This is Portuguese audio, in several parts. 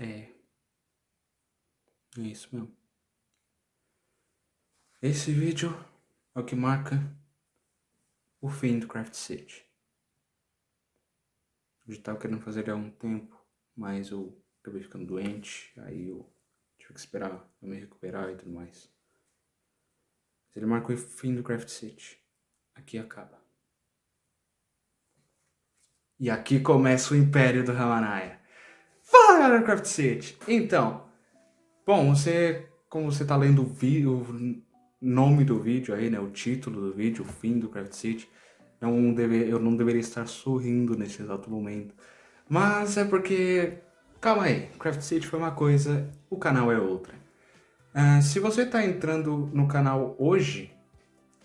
É. É isso mesmo. Esse vídeo é o que marca o fim do Craft City. Eu já tava querendo fazer ele há um tempo, mas eu acabei ficando doente, aí eu tive que esperar eu me recuperar e tudo mais. Mas ele marca o fim do Craft City. Aqui acaba. E aqui começa o Império do Ramanaya. Fala galera Craft City! Então, bom, você, como você tá lendo o vídeo, nome do vídeo aí, né, o título do vídeo, o fim do Craft City, não deve, eu não deveria estar sorrindo nesse exato momento. Mas é porque, calma aí, Craft City foi uma coisa, o canal é outra. Uh, se você está entrando no canal hoje,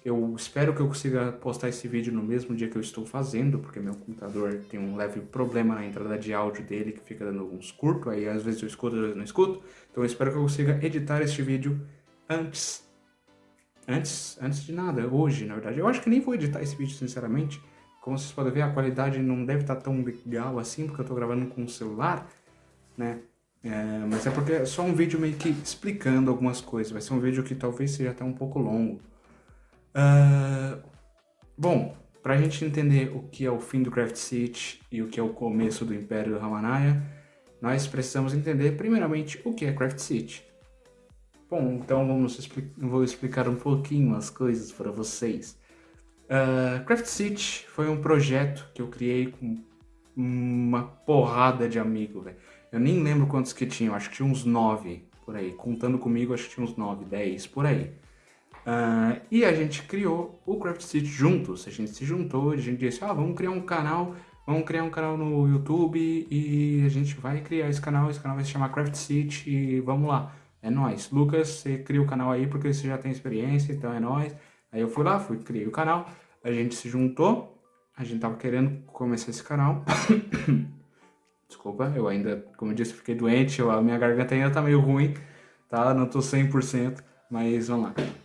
eu espero que eu consiga postar esse vídeo no mesmo dia que eu estou fazendo, porque meu computador tem um leve problema na entrada de áudio dele, que fica dando uns curtos, aí às vezes eu escuto, às vezes não escuto. Então eu espero que eu consiga editar este vídeo antes Antes, antes de nada, hoje, na verdade. Eu acho que nem vou editar esse vídeo, sinceramente. Como vocês podem ver, a qualidade não deve estar tão legal assim, porque eu estou gravando com o celular, né? É, mas é porque é só um vídeo meio que explicando algumas coisas. Vai ser um vídeo que talvez seja até um pouco longo. Uh, bom, pra gente entender o que é o fim do Craft City e o que é o começo do Império do Ramanaya, nós precisamos entender primeiramente o que é Craft City. Bom, então vamos expli vou explicar um pouquinho as coisas para vocês. Uh, Craft City foi um projeto que eu criei com uma porrada de amigos, velho. Eu nem lembro quantos que tinham, acho que tinha uns nove por aí. Contando comigo, acho que tinha uns nove, dez, por aí. Uh, e a gente criou o Craft City juntos. A gente se juntou, a gente disse, ah, vamos criar um canal, vamos criar um canal no YouTube e a gente vai criar esse canal, esse canal vai se chamar Craft City e vamos lá. É nóis. Lucas, você cria o canal aí porque você já tem experiência, então é nóis. Aí eu fui lá, fui, criei o canal, a gente se juntou, a gente tava querendo começar esse canal. Desculpa, eu ainda, como eu disse, fiquei doente, a minha garganta ainda tá meio ruim, tá? Não tô 100%, mas vamos lá.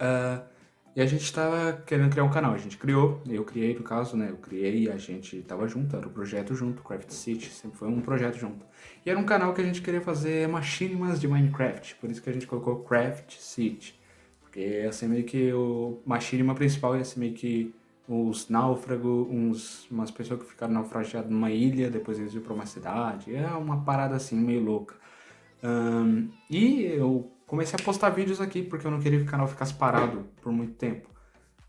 Uh, e a gente tava querendo criar um canal, a gente criou, eu criei no caso, né, eu criei a gente tava junto, era o um projeto junto, Craft City, sempre foi um projeto junto. E era um canal que a gente queria fazer machinimas de Minecraft, por isso que a gente colocou Craft City. Porque ia ser meio que o machinima principal ia ser meio que os náufragos, uns, umas pessoas que ficaram naufragiadas numa ilha, depois eles iam pra uma cidade, é uma parada assim, meio louca. Um, e eu comecei a postar vídeos aqui, porque eu não queria que o canal ficasse parado por muito tempo.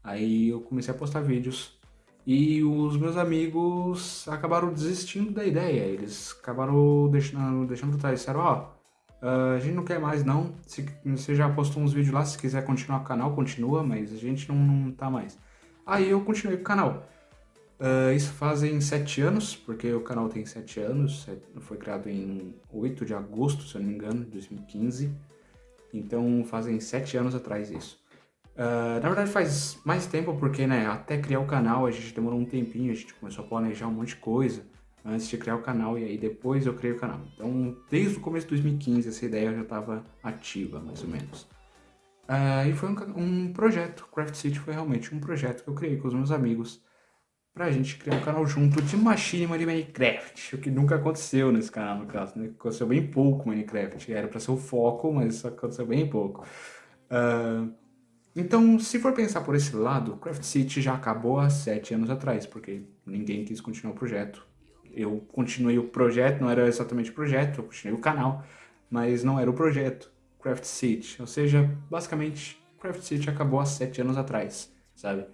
Aí eu comecei a postar vídeos e os meus amigos acabaram desistindo da ideia. Eles acabaram deixando, deixando pra trás. Disseram, ó, oh, a gente não quer mais não. Se, você já postou uns vídeos lá, se quiser continuar o canal, continua, mas a gente não, não tá mais. Aí eu continuei com o canal. Uh, isso fazem sete anos, porque o canal tem sete anos, foi criado em 8 de agosto, se eu não me engano, de 2015. Então fazem sete anos atrás isso. Uh, na verdade faz mais tempo porque, né, até criar o canal a gente demorou um tempinho, a gente começou a planejar um monte de coisa antes de criar o canal e aí depois eu criei o canal. Então, desde o começo de 2015 essa ideia já estava ativa, mais ou menos. Uh, e foi um, um, projeto, Craft City foi realmente um projeto que eu criei com os meus amigos pra gente criar um canal junto de machinima de Minecraft, o que nunca aconteceu nesse canal, no caso, né? Aconteceu bem pouco Minecraft, era pra ser o foco, mas aconteceu bem pouco. Uh, então, se for pensar por esse lado, Craft City já acabou há sete anos atrás, porque ninguém quis continuar o projeto. Eu continuei o projeto, não era exatamente o projeto, eu continuei o canal, mas não era o projeto Craft City. Ou seja, basicamente, Craft City acabou há sete anos atrás, sabe?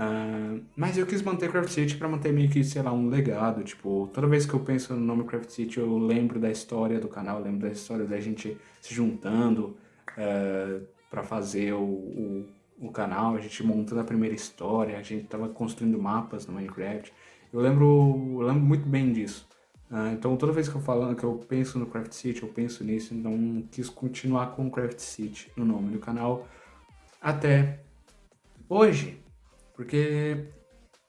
Uh, mas eu quis manter Craft City para manter meio que, sei lá, um legado. Tipo, toda vez que eu penso no nome Craft City, eu lembro da história do canal, lembro da história da gente se juntando uh, ah, para fazer o, o, o, canal, a gente montando a primeira história, a gente tava construindo mapas no Minecraft. Eu lembro, eu lembro muito bem disso. Uh, então toda vez que eu falo que eu penso no Craft City, eu penso nisso, então quis continuar com Craft City no nome do canal até hoje. Porque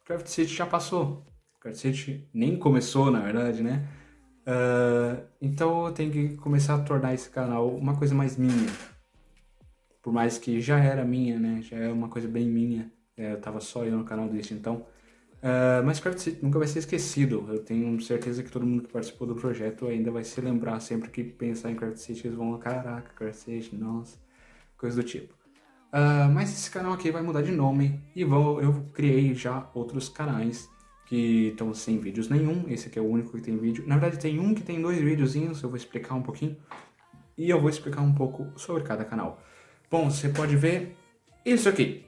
Craft City já passou. Craft City nem começou, na verdade, né? Uh, então eu tenho que começar a tornar esse canal uma coisa mais minha. Por mais que já era minha, né? Já é uma coisa bem minha. É, eu tava só eu no canal desde então. Uh, mas Craft City nunca vai ser esquecido. Eu tenho certeza que todo mundo que participou do projeto ainda vai se lembrar sempre que pensar em Craft City, eles vão, caraca, Craft City, nossa, coisa do tipo. Uh, mas esse canal aqui vai mudar de nome e vou, eu criei já outros canais que estão sem vídeos nenhum. Esse aqui é o único que tem vídeo. Na verdade tem um que tem dois videozinhos, eu vou explicar um pouquinho. E eu vou explicar um pouco sobre cada canal. Bom, você pode ver isso aqui.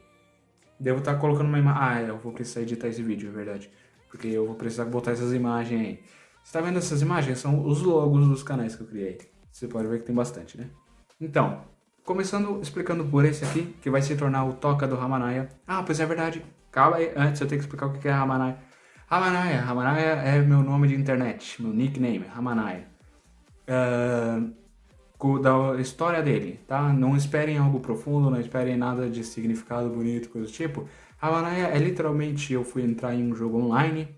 Devo estar colocando uma imagem... Ah, eu vou precisar editar esse vídeo, é verdade. Porque eu vou precisar botar essas imagens aí. Você está vendo essas imagens? São os logos dos canais que eu criei. Você pode ver que tem bastante, né? Então, começando explicando por esse aqui, que vai se tornar o Toca do Ramanaya. Ah, pois é verdade. Calma aí, antes eu tenho que explicar o que é Ramanaya. Ramanaya, Ramanaya é meu nome de internet, meu nickname, Ramanaya. Uh, da história dele, tá? Não esperem algo profundo, não esperem nada de significado bonito, coisa do tipo. Ramanaya é literalmente, eu fui entrar em um jogo online,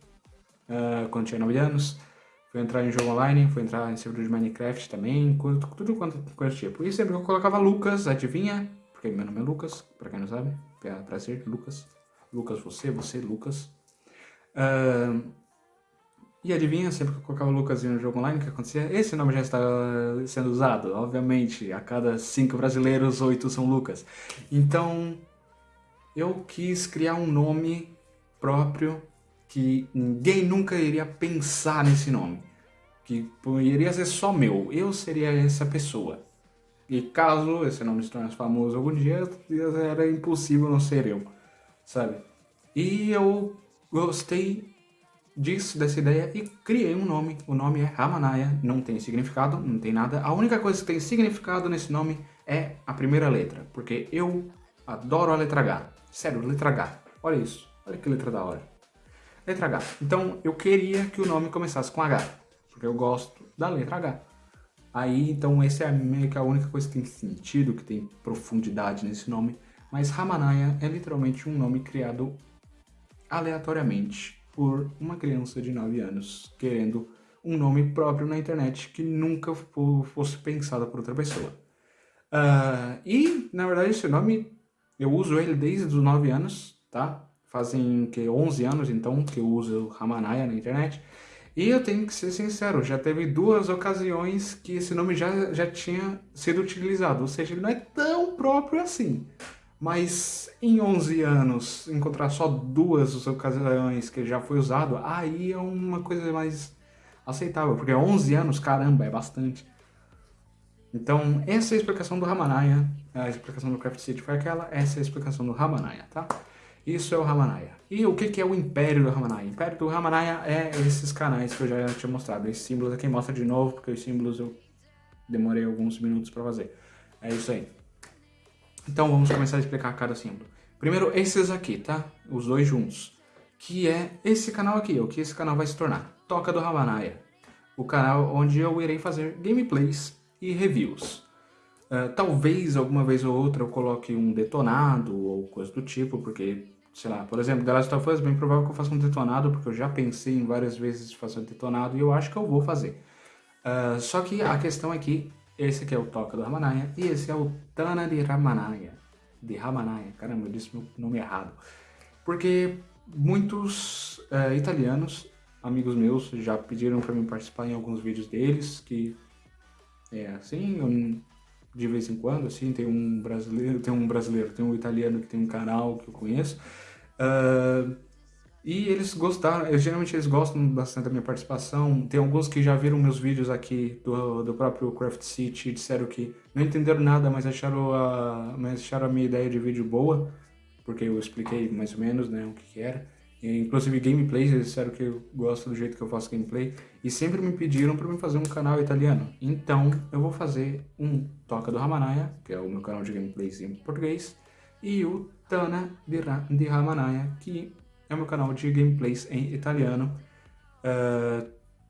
uh, quando tinha 9 anos, fui entrar em jogo online, fui entrar em servidor de Minecraft também, tudo, quanto coisa tipo. E sempre eu colocava Lucas, adivinha? Porque meu nome é Lucas, pra quem não sabe, é prazer, Lucas. Lucas, você, você, Lucas. Uh, e adivinha, sempre que eu colocava o Lucas no jogo online, o que acontecia? Esse nome já está sendo usado, obviamente. A cada cinco brasileiros, oito são Lucas. Então, eu quis criar um nome próprio que ninguém nunca iria pensar nesse nome. Que iria ser só meu. Eu seria essa pessoa. E caso esse nome se tornasse famoso algum dia, era impossível não ser eu, sabe? E eu gostei disso, dessa ideia e criei um nome. O nome é Ramanaya, não tem significado, não tem nada. A única coisa que tem significado nesse nome é a primeira letra, porque eu adoro a letra H. Sério, letra H. Olha isso, olha que letra da hora. Letra H. Então eu queria que o nome começasse com H, porque eu gosto da letra H. Aí, então, essa é meio que a única coisa que tem sentido, que tem profundidade nesse nome. Mas Ramanaya é literalmente um nome criado aleatoriamente por uma criança de 9 anos querendo um nome próprio na internet que nunca fosse pensado por outra pessoa. Uh, e, na verdade, esse nome, eu uso ele desde os 9 anos, tá? Fazem que 11 anos, então, que eu uso Ramanaya na internet. E eu tenho que ser sincero, já teve duas ocasiões que esse nome já, já tinha sido utilizado, ou seja, ele não é tão próprio assim. Mas em 11 anos, encontrar só duas ocasiões que já foi usado, aí é uma coisa mais aceitável, porque 11 anos, caramba, é bastante. Então, essa é a explicação do Ramanaya, a explicação do Craft City foi aquela, essa é a explicação do Ramanaya, tá? Isso é o Ramanaya. E o que, que é o Império do Ramanaya? O Império do Ramanaya é esses canais que eu já tinha mostrado. Esses símbolos aqui mostra de novo, porque os símbolos eu demorei alguns minutos para fazer. É isso aí. Então vamos começar a explicar cada símbolo. Primeiro esses aqui, tá? Os dois juntos. Que é esse canal aqui, o que esse canal vai se tornar. Toca do Ramanaya. O canal onde eu irei fazer gameplays e reviews. Uh, talvez alguma vez ou outra eu coloque um detonado ou coisa do tipo, porque, sei lá, por exemplo, The Last of Us, bem provável que eu faça um detonado, porque eu já pensei em várias vezes fazer um detonado e eu acho que eu vou fazer. Uh, só que a questão é que esse aqui é o Toca do Ramanaya e esse é o Tana de Ramanaya. De Ramanaya, caramba, eu disse meu nome errado. Porque muitos é, italianos, amigos meus, já pediram para mim participar em alguns vídeos deles, que é assim, eu, de vez em quando, assim, tem um brasileiro, tem um brasileiro, tem um italiano que tem um canal que eu conheço. Uh, e eles gostaram, eu, geralmente eles gostam bastante da minha participação. Tem alguns que já viram meus vídeos aqui do, do próprio Craft City e disseram que não entenderam nada, mas acharam, a, mas acharam a minha ideia de vídeo boa, porque eu expliquei mais ou menos né, o que, que era. E, inclusive gameplays, eles disseram que eu gosto do jeito que eu faço gameplay. E sempre me pediram para mim fazer um canal italiano. Então eu vou fazer um Toca do Ramanaya, que é o meu canal de gameplays em português, e o Tana de Ramanaya, que é meu canal de gameplays em italiano. Uh,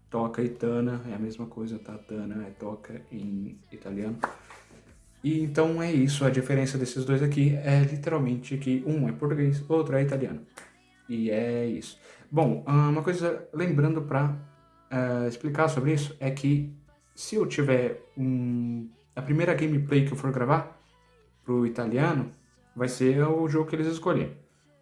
toca Itana, é a mesma coisa, tá? Tana é toca em italiano. E então é isso, a diferença desses dois aqui é literalmente que um é português, outro é italiano. E é isso. Bom, uma coisa, lembrando para uh, eh, explicar sobre isso, é que se eu tiver um, a primeira gameplay que eu for gravar pro italiano, vai ser o jogo que eles escolherem.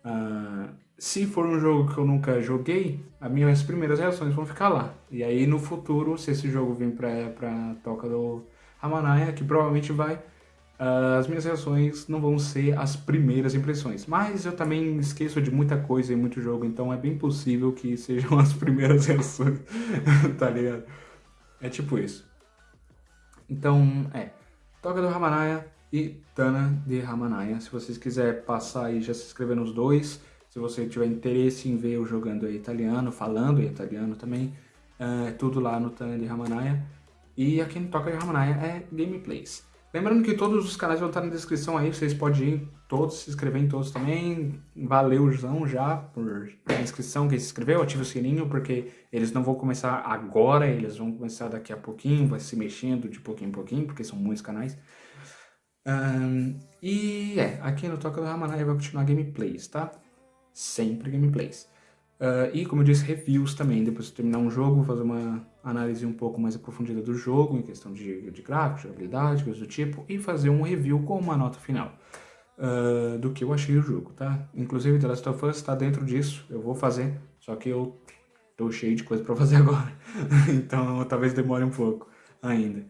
Uh, se for um jogo que eu nunca joguei, as minhas primeiras reações vão ficar lá. E aí no futuro, se esse jogo vir pra, pra Toca do Ramanaya, que provavelmente vai, uh, as minhas reações não vão ser as primeiras impressões. Mas eu também esqueço de muita coisa em muito jogo, então é bem possível que sejam as primeiras reações, tá ligado? É tipo isso. Então, é. Toca do Ramanaya e Tana de Ramanaya. Se vocês quiserem passar aí, já se inscrever nos dois. Se você tiver interesse em ver eu jogando em italiano, falando em italiano também, é tudo lá no Tana de Ramanaya. E aqui no Toca de Ramanaya é gameplays. Lembrando que todos os canais vão estar na descrição aí, vocês podem ir todos, se inscrever em todos também. Valeuzão já por a inscrição, quem se inscreveu, ative o sininho, porque eles não vão começar agora, eles vão começar daqui a pouquinho, vai se mexendo de pouquinho em pouquinho, porque são muitos canais. Um, e é, aqui no Toca do Ramanaya vai continuar gameplays, tá? sempre gameplays. Uh, e, como eu disse, reviews também. Depois de terminar um jogo, fazer uma análise um pouco mais aprofundida do jogo, em questão de, de gráfico, jogabilidade, coisas do tipo, e fazer um review com uma nota final uh, do que eu achei do jogo, tá? Inclusive, The Last of Us está dentro disso, eu vou fazer, só que eu tô cheio de coisa para fazer agora, então talvez demore um pouco ainda.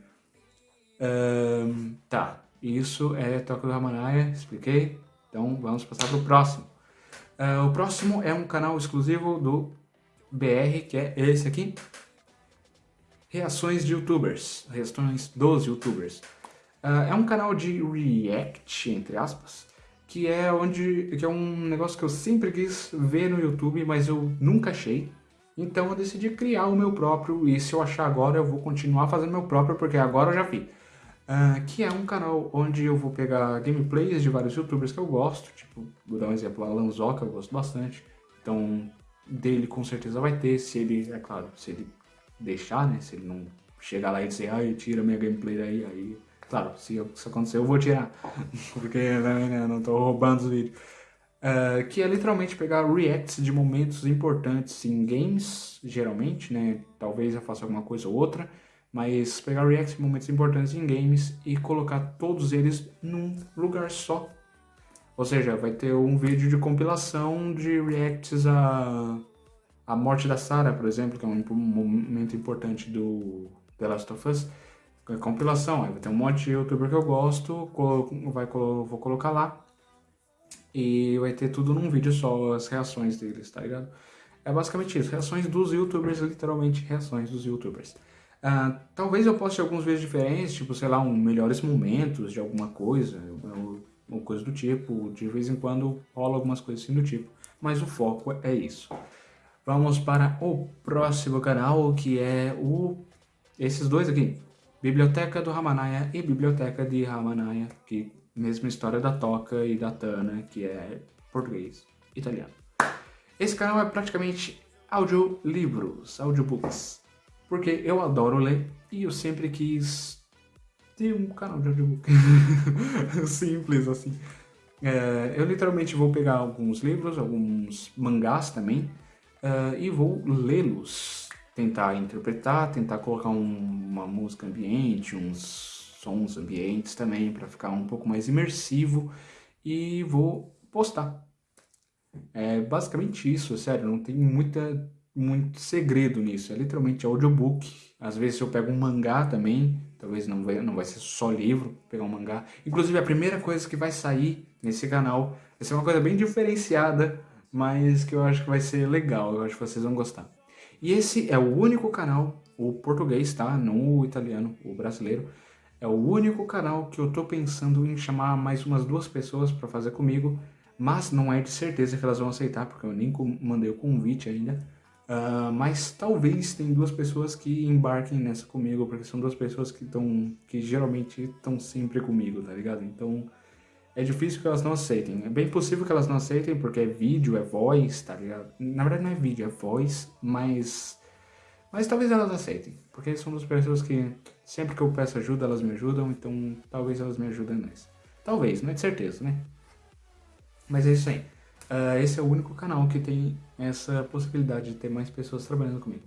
Uh, tá, isso é Toque do Ramanaya, expliquei, então vamos passar para o próximo. Uh, o próximo é um canal exclusivo do BR, que é esse aqui. Reações de youtubers, reações dos youtubers. Uh, é um canal de react, entre aspas, que é onde que é um negócio que eu sempre quis ver no YouTube, mas eu nunca achei. Então eu decidi criar o meu próprio, e se eu achar agora eu vou continuar fazendo meu próprio, porque agora eu já vi. Uh, que é um canal onde eu vou pegar gameplays de vários youtubers que eu gosto, tipo, vou dar um exemplo, Alan Zoca, eu gosto bastante, então dele com certeza vai ter, se ele, é claro, se ele deixar, né, se ele não chegar lá e dizer, ai, tira minha gameplay daí, aí, claro, se isso acontecer eu vou tirar, porque né, eu não tô roubando os vídeos. Uh, que é literalmente pegar reacts de momentos importantes em games, geralmente, né, talvez eu faça alguma coisa ou outra, mas pegar reacts momentos importantes em games e colocar todos eles num lugar só. Ou seja, vai ter um vídeo de compilação de reacts a, a morte da Sarah, por exemplo, que é um momento importante do The Last of Us. É compilação, vai ter um monte de youtuber que eu gosto, vai, vou colocar lá. E vai ter tudo num vídeo só, as reações deles, tá ligado? É basicamente isso, reações dos youtubers, literalmente reações dos youtubers. Uh, talvez eu poste alguns vídeos diferentes, tipo, sei lá, um melhores momentos de alguma coisa, ou coisa do tipo. De vez em quando rola algumas coisas assim do tipo. Mas o foco é isso. Vamos para o próximo canal, que é o... Esses dois aqui. Biblioteca do Ramanaya e Biblioteca de Ramanaya, que mesma história da Toca e da Tana, que é português, italiano. Esse canal é praticamente audiolivros, audiobooks porque eu adoro ler e eu sempre quis ter um canal de audiobook. Simples assim. É, eu literalmente vou pegar alguns livros, alguns mangás também, uh, e vou lê-los. Tentar interpretar, tentar colocar um, uma música ambiente, uns sons ambientes também, para ficar um pouco mais imersivo, e vou postar. É basicamente isso, sério, não tem muita muito segredo nisso, é literalmente audiobook. Às vezes eu pego um mangá também, talvez não vai, não vai ser só livro, pegar um mangá. Inclusive a primeira coisa que vai sair nesse canal vai ser uma coisa bem diferenciada, mas que eu acho que vai ser legal, eu acho que vocês vão gostar. E esse é o único canal, o português, tá? Não o italiano, o brasileiro. É o único canal que eu tô pensando em chamar mais umas duas pessoas para fazer comigo, mas não é de certeza que elas vão aceitar, porque eu nem mandei o convite ainda. Uh, mas talvez tem duas pessoas que embarquem nessa comigo, porque são duas pessoas que estão, que geralmente estão sempre comigo, tá ligado? Então é difícil que elas não aceitem. É bem possível que elas não aceitem, porque é vídeo, é voz, tá ligado? Na verdade não é vídeo, é voz, mas... Mas talvez elas aceitem, porque são duas pessoas que sempre que eu peço ajuda, elas me ajudam, então talvez elas me ajudem nisso. Talvez, não é de certeza, né? Mas é isso aí. Uh, esse é o único canal que tem essa possibilidade de ter mais pessoas trabalhando comigo.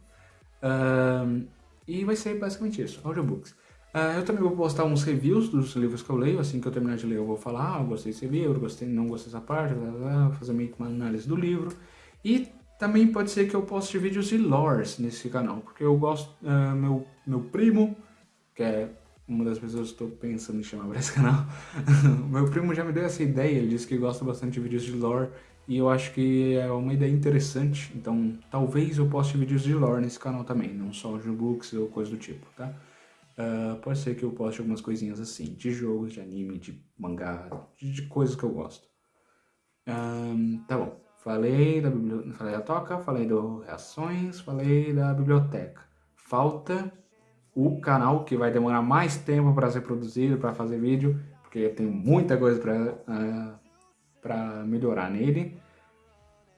Uh, e vai ser basicamente isso, audiobooks. Uh, eu também vou postar uns reviews dos livros que eu leio, assim que eu terminar de ler eu vou falar, ah, gostei desse livro, gostei, não gostei dessa parte, blá, blá, fazer meio que uma análise do livro. E também pode ser que eu poste vídeos de lores nesse canal, porque eu gosto, uh, meu, meu primo, que é uma das pessoas que estou pensando em chamar para esse canal, meu primo já me deu essa ideia, ele disse que gosta bastante de vídeos de lore, e eu acho que é uma ideia interessante, então talvez eu poste vídeos de lore nesse canal também, não só de books ou coisa do tipo, tá? Uh, pode ser que eu poste algumas coisinhas assim, de jogos, de anime, de mangá, de, de coisas que eu gosto. Um, tá bom, falei da, falei da toca, falei do reações, falei da biblioteca. Falta o canal que vai demorar mais tempo para ser produzido, para fazer vídeo, porque tenho muita coisa para uh, melhorar nele.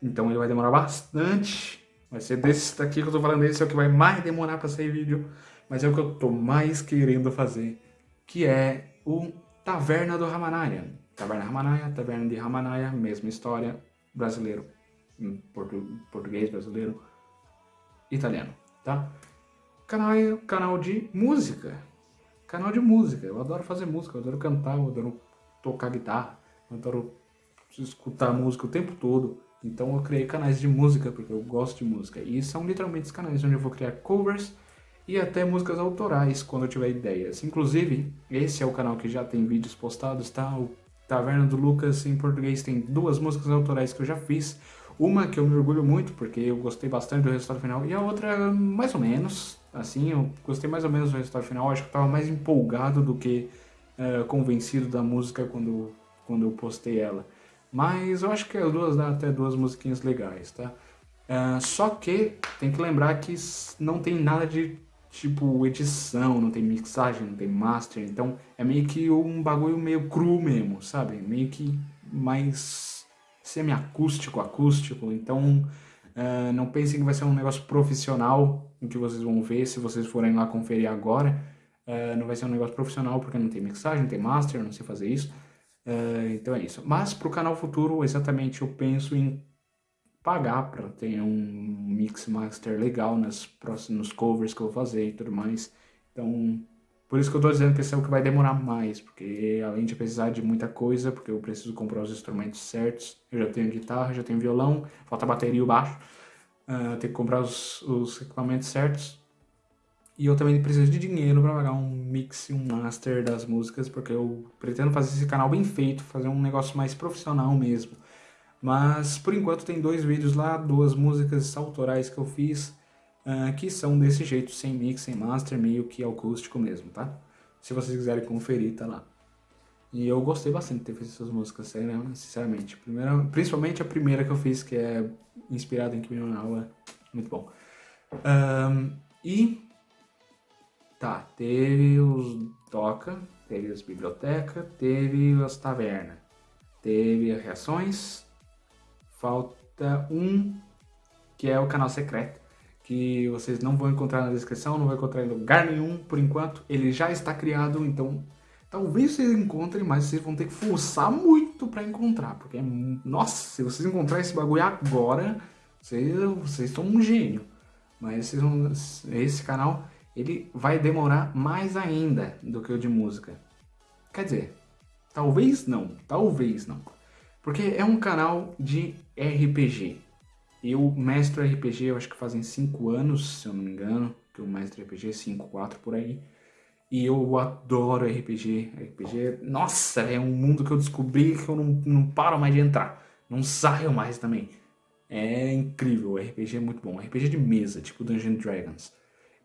Então ele vai demorar bastante. Vai ser desse daqui que eu tô falando, esse é o que vai mais demorar para sair vídeo mas é o que eu tô mais querendo fazer, que é o Taverna do Ramanaya. Taverna Ramanaya, Taverna de Ramanaya, mesma história, brasileiro, portu português brasileiro, italiano, tá? Canal, canal de música, canal de música, eu adoro fazer música, eu adoro cantar, eu adoro tocar guitarra, eu adoro escutar música o tempo todo, então eu criei canais de música, porque eu gosto de música, e são literalmente os canais onde eu vou criar covers e até músicas autorais quando eu tiver ideias. Inclusive, esse é o canal que já tem vídeos postados, tá? O Taverna do Lucas em português tem duas músicas autorais que eu já fiz. Uma que eu me orgulho muito porque eu gostei bastante do resultado final e a outra mais ou menos, assim, eu gostei mais ou menos do resultado final. Acho que eu tava mais empolgado do que uh, convencido da música quando, quando eu postei ela. Mas eu acho que as duas dá até duas musiquinhas legais, tá? Uh, só que tem que lembrar que não tem nada de tipo edição, não tem mixagem, não tem master, então é meio que um bagulho meio cru mesmo, sabe? Meio que mais semi-acústico, acústico, então uh, não pensem que vai ser um negócio profissional em que vocês vão ver se vocês forem lá conferir agora, uh, não vai ser um negócio profissional porque não tem mixagem, não tem master, não sei fazer isso, uh, então é isso. Mas para o canal futuro, exatamente, eu penso em pagar para ter um mix master legal nas próximos covers que eu vou fazer e tudo mais. Então, por isso que eu tô dizendo que esse é o que vai demorar mais, porque além de precisar de muita coisa, porque eu preciso comprar os instrumentos certos, eu já tenho guitarra, já tenho violão, falta bateria e o baixo, uh, tenho que comprar os, os equipamentos certos. E eu também preciso de dinheiro para pagar um mix e um master das músicas, porque eu pretendo fazer esse canal bem feito, fazer um negócio mais profissional mesmo. Mas por enquanto tem dois vídeos lá, duas músicas autorais que eu fiz, uh, que são desse jeito, sem mix, sem master, meio que acústico mesmo, tá? Se vocês quiserem conferir, tá lá. E eu gostei bastante de ter feito essas músicas, né? sinceramente. Primeira, principalmente a primeira que eu fiz, que é inspirada em no é muito bom. Um, e... Tá, teve os Toca, teve as bibliotecas, teve as tavernas, teve as reações, falta um, que é o canal secreto, que vocês não vão encontrar na descrição, não vão encontrar em lugar nenhum por enquanto. Ele já está criado, então talvez vocês encontrem, mas vocês vão ter que forçar muito para encontrar, porque, nossa, se vocês encontrarem esse bagulho agora, vocês, vocês são um gênio. Mas vão, esse canal, ele vai demorar mais ainda do que o de música. Quer dizer, talvez não, talvez não. Porque é um canal de RPG. Eu mestro RPG, eu acho que fazem 5 anos, se eu não me engano, que eu mestro RPG, 5, 4 por aí. E eu adoro RPG. RPG, nossa, é um mundo que eu descobri que eu não, não paro mais de entrar. Não saio mais também. É incrível, RPG é muito bom. RPG de mesa, tipo Dungeons Dragons.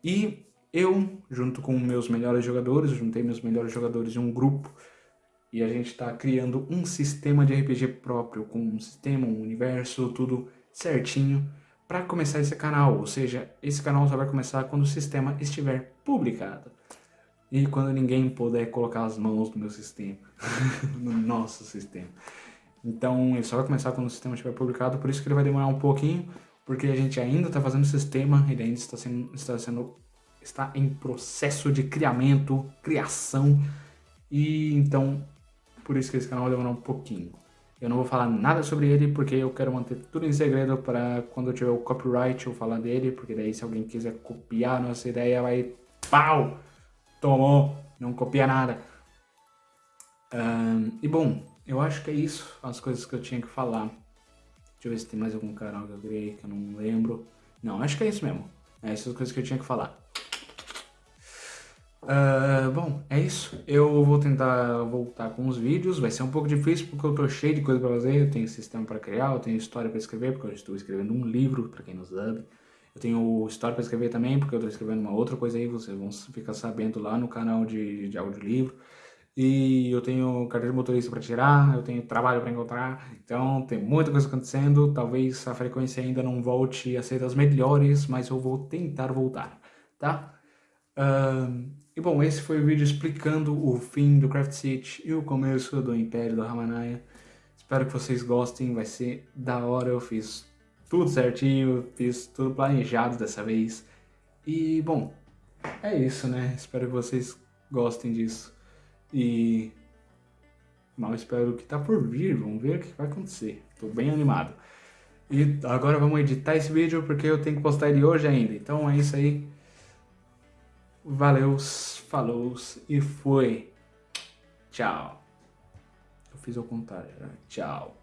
E eu, junto com meus melhores jogadores, juntei meus melhores jogadores em um grupo e a gente está criando um sistema de RPG próprio, com um sistema, um universo, tudo certinho para começar esse canal. Ou seja, esse canal só vai começar quando o sistema estiver publicado. E quando ninguém puder colocar as mãos no meu sistema, no nosso sistema. Então ele só vai começar quando o sistema estiver publicado, por isso que ele vai demorar um pouquinho, porque a gente ainda está fazendo o sistema, ele ainda está sendo, está sendo, está em processo de criamento, criação, e então por isso que esse canal vai demorar um pouquinho. Eu não vou falar nada sobre ele porque eu quero manter tudo em segredo para quando eu tiver o copyright eu falar dele, porque daí se alguém quiser copiar nossa ideia vai pau! tomou, não copia nada. Um, e bom, eu acho que é isso, as coisas que eu tinha que falar. Deixa eu ver se tem mais algum canal que eu criei que eu não lembro. Não, acho que é isso mesmo. É essas coisas que eu tinha que falar. Uh, bom, é isso. Eu vou tentar voltar com os vídeos. Vai ser um pouco difícil porque eu tô cheio de coisa pra fazer. Eu tenho sistema para criar, eu tenho história para escrever, porque eu estou escrevendo um livro, para quem não sabe. Eu tenho história para escrever também, porque eu estou escrevendo uma outra coisa aí, vocês vão ficar sabendo lá no canal de, de audiolivro. E eu tenho carteira de motorista para tirar, eu tenho trabalho para encontrar, então tem muita coisa acontecendo. Talvez a frequência ainda não volte a ser das melhores, mas eu vou tentar voltar, tá? Uh, e bom, esse foi o vídeo explicando o fim do Craft City e o começo do Império do Ramanaya. Espero que vocês gostem, vai ser da hora, eu fiz tudo certinho, fiz tudo planejado dessa vez. E bom, é isso, né? Espero que vocês gostem disso. E mal espero que tá por vir, vamos ver o que vai acontecer. Tô bem animado. E agora vamos editar esse vídeo porque eu tenho que postar ele hoje ainda. Então é isso aí. Valeu, falou e foi. Tchau. Eu fiz ao contrário, né? Tchau.